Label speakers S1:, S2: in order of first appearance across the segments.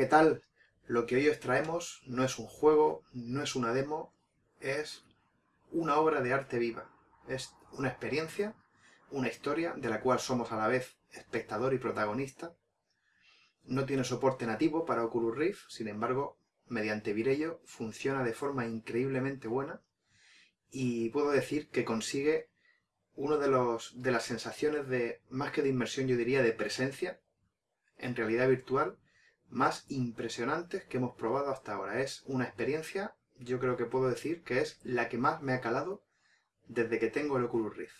S1: ¿qué tal? Lo que hoy os traemos no es un juego, no es una demo, es una obra de arte viva. Es una experiencia, una historia de la cual somos a la vez espectador y protagonista. No tiene soporte nativo para Oculus Rift, sin embargo, mediante Virello funciona de forma increíblemente buena y puedo decir que consigue una de, los, de las sensaciones de, más que de inmersión, yo diría de presencia en realidad virtual más impresionantes que hemos probado hasta ahora. Es una experiencia, yo creo que puedo decir, que es la que más me ha calado desde que tengo el Oculus Rift.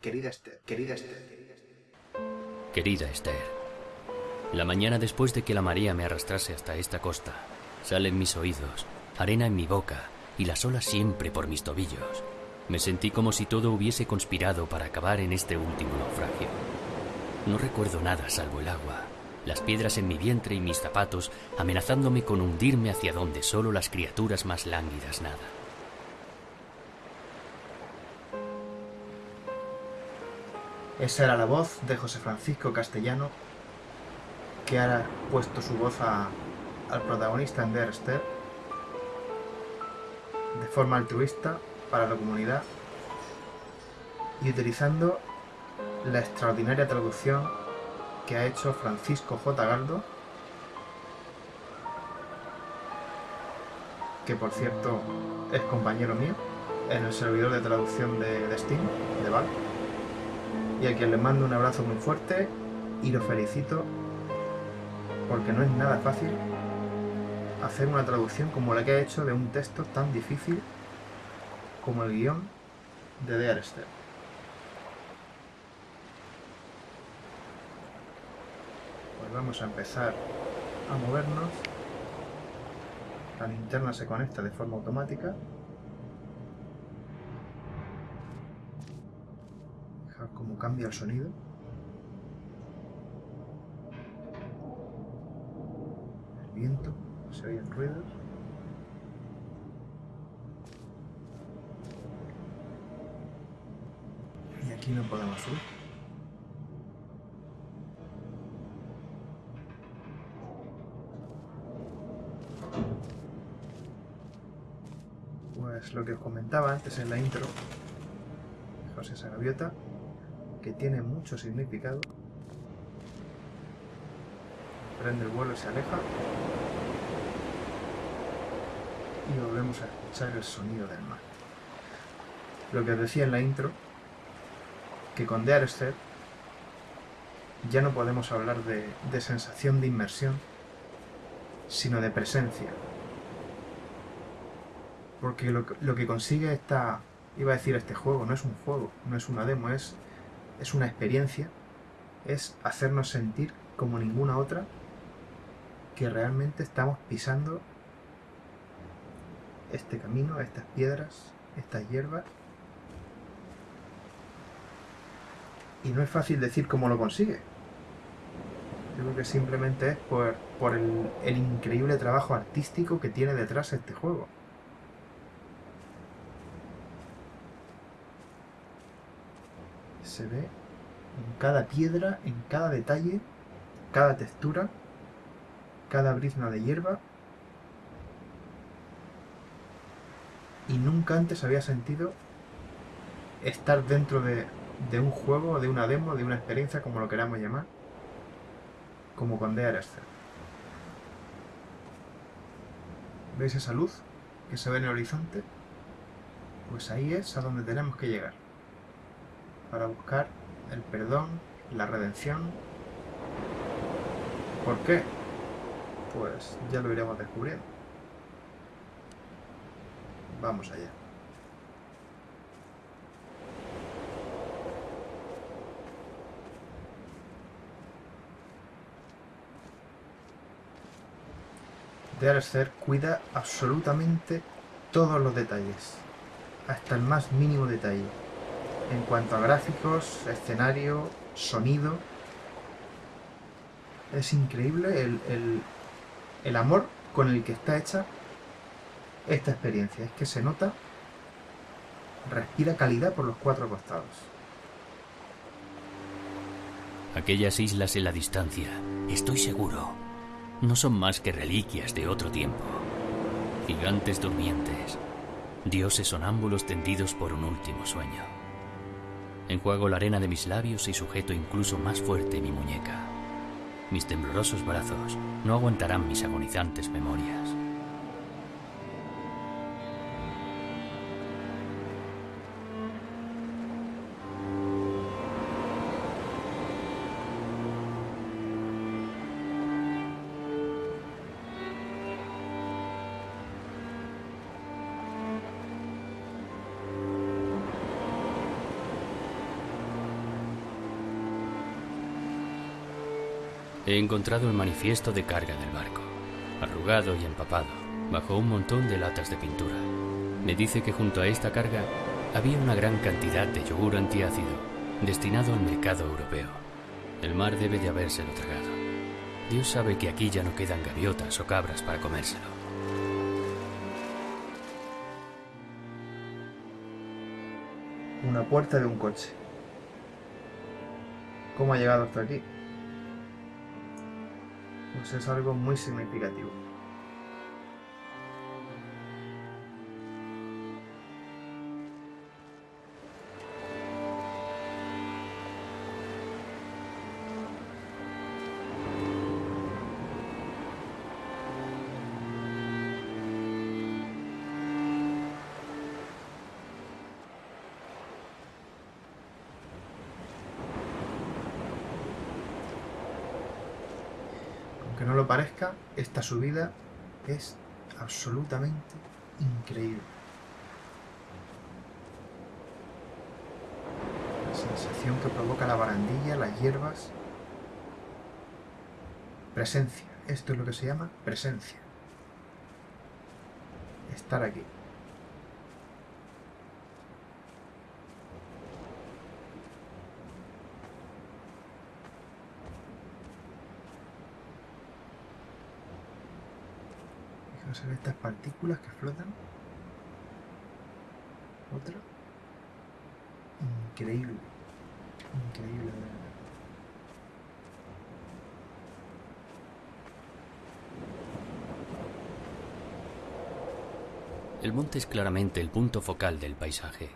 S1: Querida Esther, querida Esther.
S2: Querida Esther, la mañana después de que la marea me arrastrase hasta esta costa, salen mis oídos, arena en mi boca y las olas siempre por mis tobillos. Me sentí como si todo hubiese conspirado para acabar en este último naufragio. No recuerdo nada salvo el agua, las piedras en mi vientre y mis zapatos amenazándome con hundirme hacia donde solo las criaturas más lánguidas nadan.
S1: Esa era la voz de José Francisco Castellano, que ha puesto su voz al protagonista en de forma altruista para la comunidad y utilizando la extraordinaria traducción que ha hecho Francisco J. Galdo, que por cierto es compañero mío en el servidor de traducción de, Steam, de Val, y a quien le mando un abrazo muy fuerte y lo felicito porque no es nada fácil hacer una traducción como la que ha hecho de un texto tan difícil como el guion de The Arester. Vamos a empezar a movernos. La linterna se conecta de forma automática. Fijaos cómo cambia el sonido. El viento, se oyen ruidos. Y aquí no podemos subir. Lo que os comentaba antes en la intro, José esa gaviota, que tiene mucho significado. Prende el vuelo y se aleja. Y volvemos a escuchar el sonido del mar. Lo que os decía en la intro, que con The Arrested ya no podemos hablar de sensación de inmersión, sino de presencia, porque lo, que consigue esta, iba a decir este juego, no es un juego, no es una demo, es, es una experiencia, es hacernos sentir como ninguna otra que realmente estamos pisando este camino, estas piedras, estas hierbas. Y no es fácil decir cómo lo consigue. creo que simplemente es por, el increíble trabajo artístico que tiene detrás este juego. Se ve en cada piedra, en cada detalle, cada textura, cada brizna de hierba. Y nunca antes había sentido estar dentro de, un juego, de una demo, de una experiencia, como lo queramos llamar, como con DRSC. ¿Veis esa luz que se ve en el horizonte? Pues ahí es a donde tenemos que llegar para buscar el perdón, la redención. ¿Por qué? Pues ya lo iremos descubriendo. Vamos allá. Ser cuida absolutamente todos los detalles, hasta el más mínimo detalle en cuanto a gráficos, escenario, sonido. Es increíble el, amor con el que está hecha esta experiencia. Es que se nota, respira calidad por los cuatro costados.
S2: Aquellas islas en la distancia, estoy seguro. no son más que reliquias de otro tiempo. Gigantes durmientes, dioses sonámbulos tendidos por un último sueño. Enjuago la arena de mis labios y sujeto incluso más fuerte mi muñeca. Mis temblorosos brazos no aguantarán mis agonizantes memorias. He encontrado el manifiesto de carga del barco, arrugado y empapado, bajo un montón de latas de pintura. Me dice que junto a esta carga había una gran cantidad de yogur antiácido destinado al mercado europeo. El mar debe de habérselo tragado. Dios sabe que aquí ya no quedan gaviotas o cabras para comérselo.
S1: Una puerta de un coche. ¿Cómo ha llegado hasta aquí? Pues es algo muy significativo. Esta subida es absolutamente increíble. La sensación que provoca la barandilla, las hierbas. Presencia. Esto es lo que se llama presencia. Estar aquí. Fijaos en estas partículas que flotan. Otra. Increíble. Increíble.
S2: El monte es claramente el punto focal del paisaje.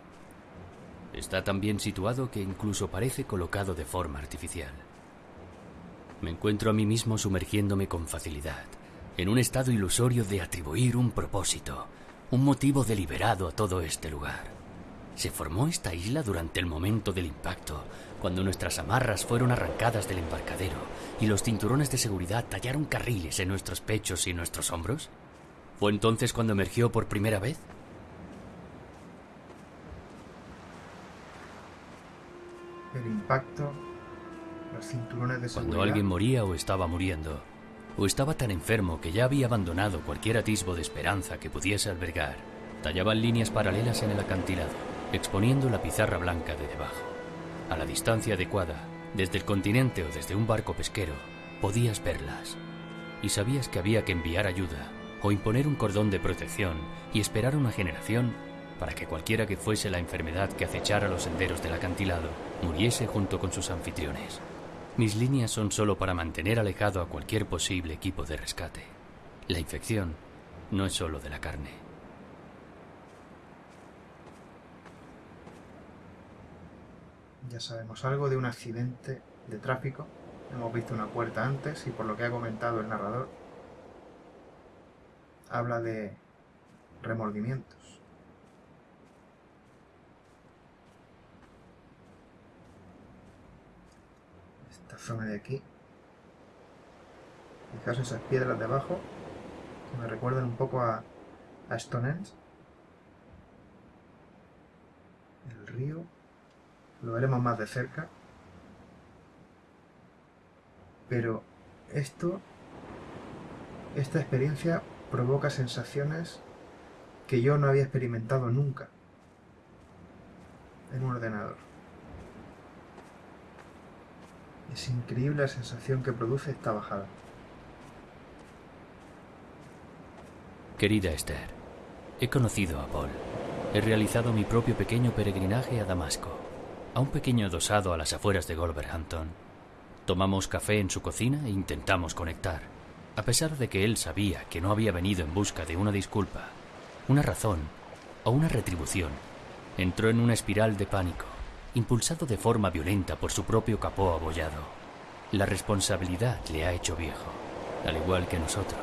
S2: Está tan bien situado que incluso parece colocado de forma artificial. Me encuentro a mí mismo sumergiéndome con facilidad, en un estado ilusorio de atribuir un propósito, un motivo deliberado a todo este lugar. Se formó esta isla durante el momento del impacto, cuando nuestras amarras fueron arrancadas del embarcadero y los cinturones de seguridad tallaron carriles en nuestros pechos y nuestros hombros. ¿Fue entonces cuando emergió por primera vez?
S1: El impacto, los cinturones de
S2: Cuando
S1: seguridad.
S2: alguien moría o estaba muriendo, o estaba tan enfermo que ya había abandonado cualquier atisbo de esperanza que pudiese albergar, tallaban líneas paralelas en el acantilado, exponiendo la pizarra blanca de debajo. A la distancia adecuada, desde el continente o desde un barco pesquero, podías verlas. Y sabías que había que enviar ayuda o imponer un cordón de protección y esperar una generación para que cualquiera que fuese la enfermedad que acechara los senderos del acantilado muriese junto con sus anfitriones. Mis líneas son solo para mantener alejado a cualquier posible equipo de rescate. La infección no es solo de la carne.
S1: Ya sabemos algo de un accidente de tráfico. Hemos visto una puerta antes y por lo que ha comentado el narrador, habla de remordimientos. Esta de aquí. Fijaos esas piedras de abajo que me recuerdan un poco a, a Stonehenge. El río lo veremos más de cerca. Pero esto, esta experiencia provoca sensaciones que yo no había experimentado nunca en un ordenador. Es increíble la sensación que produce esta bajada.
S2: Querida Esther, he conocido a Paul. He realizado mi propio pequeño peregrinaje a Damasco, a un pequeño adosado a las afueras de Wolverhampton. Tomamos café en su cocina e intentamos conectar. A pesar de que él sabía que no había venido en busca de una disculpa, una razón o una retribución, entró en una espiral de pánico, impulsado de forma violenta por su propio capó abollado. La responsabilidad le ha hecho viejo, al igual que nosotros.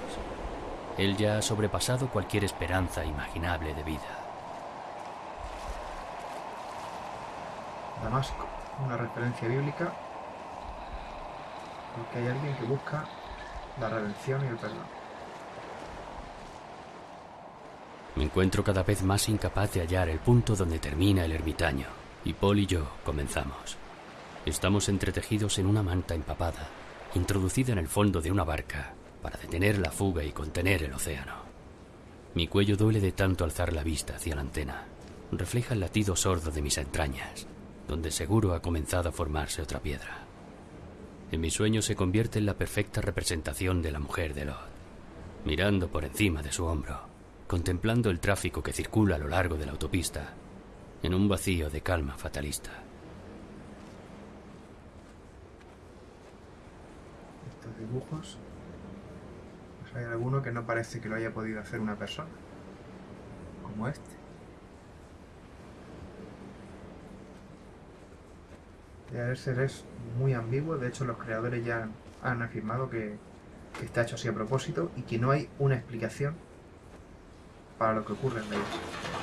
S2: Él ya ha sobrepasado cualquier esperanza imaginable de vida.
S1: Damasco, una referencia bíblica, porque hay alguien que busca la redención y el perdón.
S2: Me encuentro cada vez más incapaz de hallar el punto donde termina el ermitaño, y Paul y yo comenzamos. Estamos entretejidos en una manta empapada, introducida en el fondo de una barca, para detener la fuga y contener el océano. Mi cuello duele de tanto alzar la vista hacia la antena. Refleja el latido sordo de mis entrañas, donde seguro ha comenzado a formarse otra piedra. En mi sueño se convierte en la perfecta representación de la mujer de Lot, mirando por encima de su hombro, contemplando el tráfico que circula a lo largo de la autopista, en un vacío de calma fatalista.
S1: Estos dibujos hay alguno que no parece que lo haya podido hacer una persona, como este. Ser es muy ambiguo, de hecho los creadores ya han afirmado que, que está hecho así a propósito y que no hay una explicación para lo que ocurre en ellos.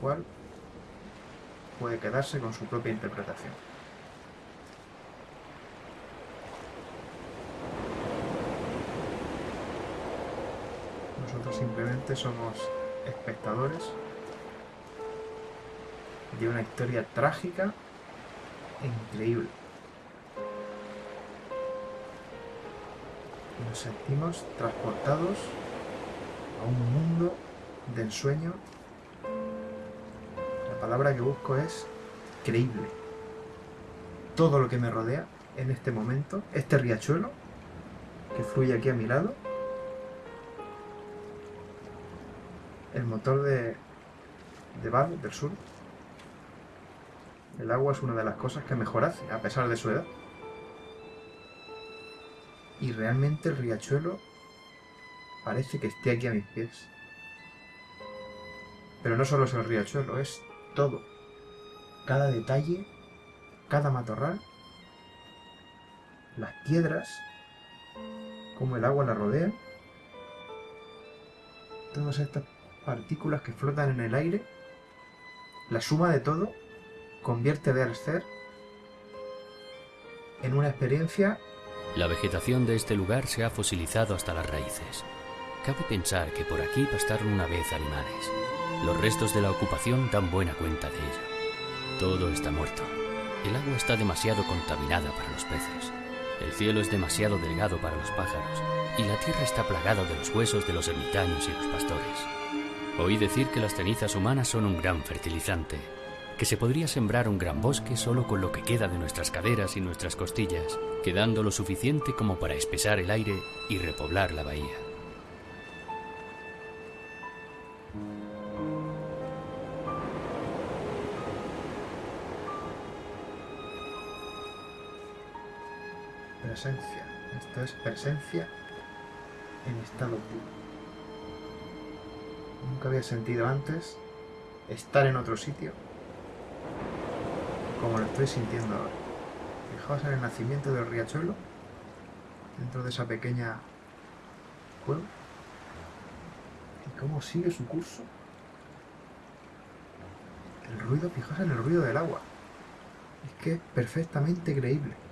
S1: Cual puede quedarse con su propia interpretación. Nosotros simplemente somos espectadores de una historia trágica e increíble. Nos sentimos transportados a un mundo de ensueño. La palabra que busco es creíble. Todo lo que me rodea en este momento, este riachuelo que fluye aquí a mi lado, el motor de, de Val, del sur. El agua es una de las cosas que mejor hace, a pesar de su edad. Y realmente el riachuelo parece que esté aquí a mis pies. Pero no solo es el riachuelo, es todo. Cada detalle, cada matorral, las piedras, como el agua la rodea. Todas estas partículas que flotan en el aire, la suma de todo convierte de ser en una experiencia.
S2: La vegetación de este lugar se ha fosilizado hasta las raíces. Cabe pensar que por aquí pastaron una vez animales. Los restos de la ocupación dan buena cuenta de ello. Todo está muerto. El agua está demasiado contaminada para los peces. El cielo es demasiado delgado para los pájaros. Y la tierra está plagada de los huesos de los ermitaños y los pastores. Oí decir que las cenizas humanas son un gran fertilizante, que se podría sembrar un gran bosque solo con lo que queda de nuestras caderas y nuestras costillas, quedando lo suficiente como para espesar el aire y repoblar la bahía.
S1: Esto es presencia en estado puro. Nunca había sentido antes estar en otro sitio como lo estoy sintiendo ahora. Fijaos en el nacimiento del riachuelo dentro de esa pequeña cueva y cómo sigue su curso. El ruido, fijaos en el ruido del agua. Es que es perfectamente creíble.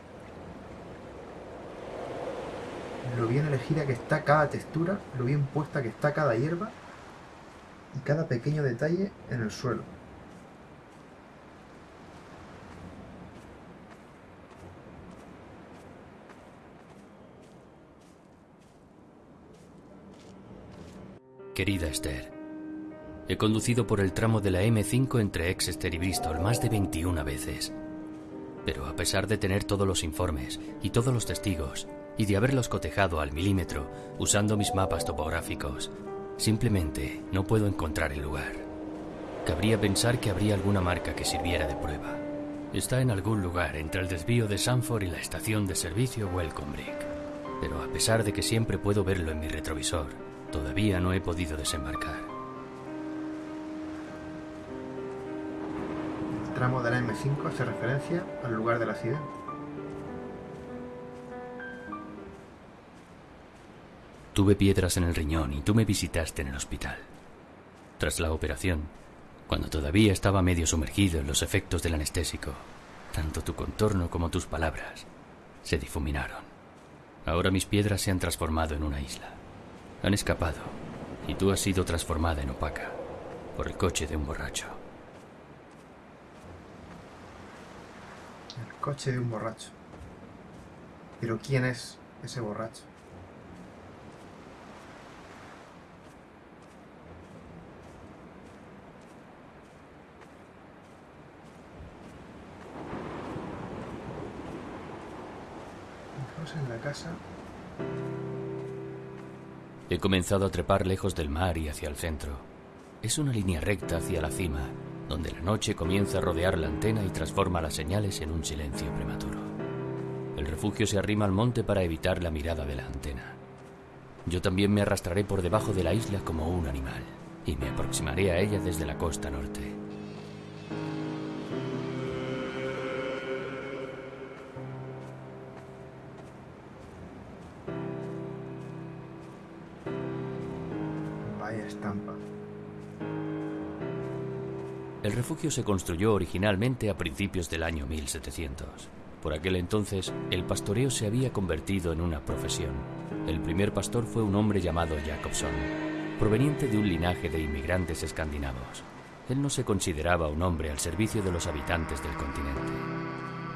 S1: Lo bien elegida que está cada textura, lo bien puesta que está cada hierba y cada pequeño detalle en el suelo.
S2: Querida Esther, he conducido por el tramo de la M5 entre Exeter y Bristol más de 21 veces. Pero a pesar de tener todos los informes y todos los testigos, y de haberlos cotejado al milímetro usando mis mapas topográficos, Simplemente no puedo encontrar el lugar. Cabría pensar que habría alguna marca que sirviera de prueba. Está en algún lugar entre el desvío de Sanford y la estación de servicio Welcome Break. Pero a pesar de que siempre puedo verlo en mi retrovisor, todavía no he podido desembarcar.
S1: El tramo de la M5 hace referencia al lugar del accidente.
S2: Tuve piedras en el riñón y tú me visitaste en el hospital. Tras la operación, cuando todavía estaba medio sumergido en los efectos del anestésico, tanto tu contorno como tus palabras se difuminaron. Ahora mis piedras se han transformado en una isla. Han escapado y tú has sido transformada en opaca por el coche de un borracho.
S1: El coche de un borracho. Pero ¿quién es ese borracho? En la casa.
S2: He comenzado a trepar lejos del mar y hacia el centro. Es una línea recta hacia la cima, donde la noche comienza a rodear la antena y transforma las señales en un silencio prematuro. El refugio se arrima al monte para evitar la mirada de la antena. Yo también me arrastraré por debajo de la isla como un animal y me aproximaré a ella desde la costa norte. El refugio se construyó originalmente a principios del año 1700. Por aquel entonces, el pastoreo se había convertido en una profesión. El primer pastor fue un hombre llamado Jacobson, proveniente de un linaje de inmigrantes escandinavos. Él no se consideraba un hombre al servicio de los habitantes del continente.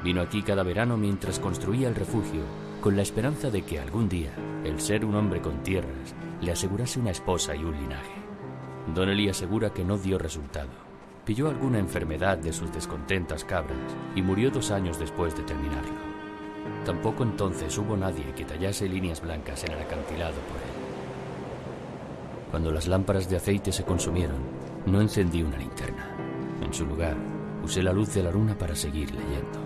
S2: Vino aquí cada verano mientras construía el refugio, con la esperanza de que algún día el ser un hombre con tierras le asegurase una esposa y un linaje. Donnelly asegura que no dio resultado pilló alguna enfermedad de sus descontentas cabras y murió dos años después de terminarlo. Tampoco entonces hubo nadie que tallase líneas blancas en el acantilado por él. Cuando las lámparas de aceite se consumieron, no encendí una linterna. En su lugar, usé la luz de la luna para seguir leyendo.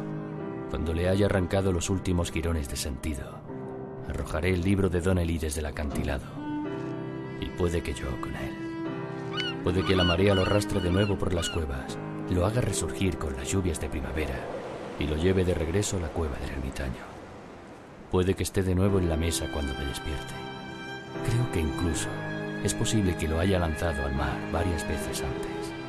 S2: Cuando le haya arrancado los últimos girones de sentido, arrojaré el libro de Donnelly desde el acantilado. Y puede que yo con él. Puede que la marea lo arrastre de nuevo por las cuevas, lo haga resurgir con las lluvias de primavera y lo lleve de regreso a la cueva del ermitaño. Puede que esté de nuevo en la mesa cuando me despierte. Creo que incluso es posible que lo haya lanzado al mar varias veces antes.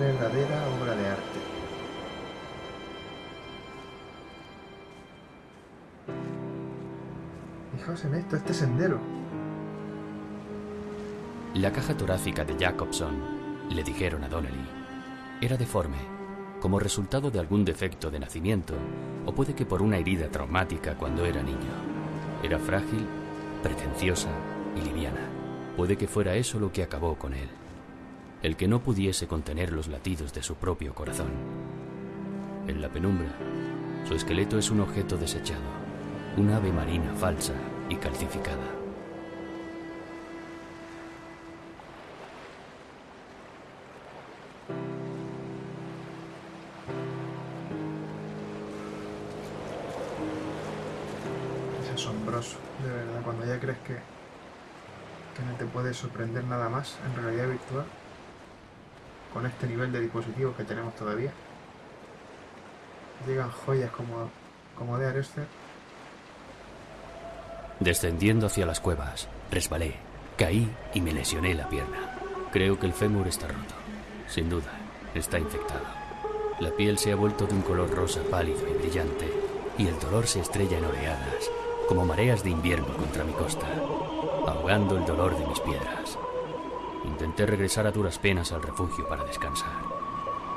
S1: Qué verdadera obra de arte. en esto, este sendero.
S2: La caja torácica de Jacobson, le dijeron a Donnelly, era deforme, como resultado de algún defecto de nacimiento, o puede que por una herida traumática cuando era niño. Era frágil, pretenciosa y liviana. Puede que fuera eso lo que acabó con él. El que no pudiese contener los latidos de su propio corazón. En la penumbra, su esqueleto es un objeto desechado, un ave marina falsa y calcificada.
S1: Es asombroso, de verdad, cuando ya crees que, que no te puede sorprender nada más en realidad virtual, con este nivel de dispositivos que tenemos todavía. Llegan joyas como, como de Arester
S2: Descendiendo hacia las cuevas, resbalé, caí y me lesioné la pierna. Creo que el fémur está roto. Sin duda, está infectado. La piel se ha vuelto de un color rosa pálido y brillante, y el dolor se estrella en oleadas, como mareas de invierno contra mi costa, ahogando el dolor de mis piedras. Intenté regresar a duras penas al refugio para descansar,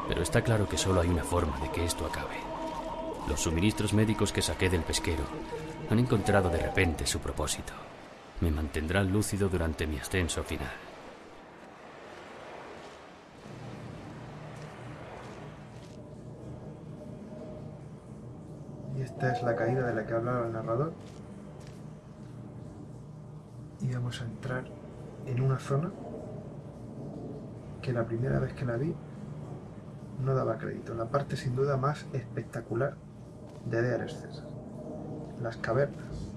S2: pero está claro que solo hay una forma de que esto acabe. Los suministros médicos que saqué del pesquero han encontrado de repente su propósito. Me mantendrán lúcido durante mi ascenso final.
S1: Y esta es la caída de la que hablaba el narrador. íbamos a entrar en una zona que la primera vez que la vi no daba crédito. La parte sin duda más espectacular de Dear Las cavernas